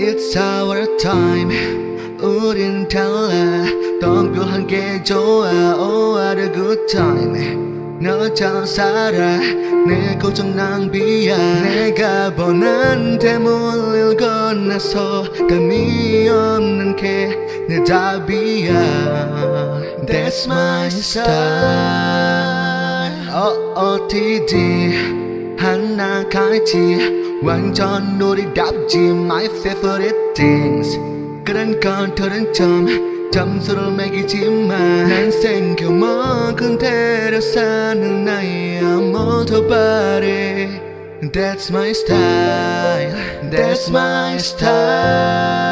It's our time. 우린 달라. 덩별한 게 좋아. Oh what a good time. 너처럼 살아. 내 고정 낭비야. 내가 보는 대물을 건너서 감이 없는 게 내 답이야. That's my style 어, 어디디 하나같이 완전 놀이답지 My favorite things 그런 것들은 좀 점수를 매기지만 난 생겨먹은 대로 사는 나이야 모두 바래 That's my style That's my style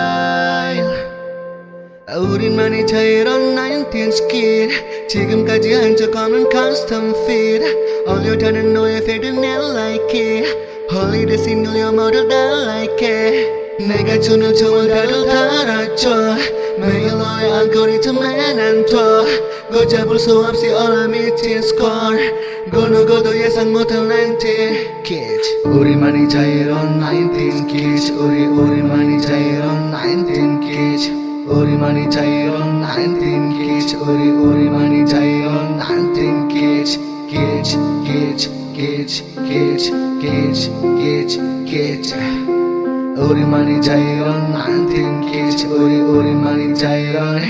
우리만의 자유로운 19th kid 지금까지 한 적 없는 custom fit 어려다는 너의 fade 내 like it 홀리데이 싱글려 모두 다 like it 내가 주는 총을 다들 달아줘 매일 너의 알고리즘에 난둬 걷잡을 수 없이 all 미친 score 그 누구도 예상 못한 19 kids 우리만의 자유로운 19 kids 우리 우리만의 자유로운 19 kids 우리만이 자유로운 19 kids 우리 우리만이 자유로운 19 kids kids kids 깨지 깨지 깨지 깨지 깨지. 우리만이 자유란 나한텐 깨지. 우리 우리만이 자유란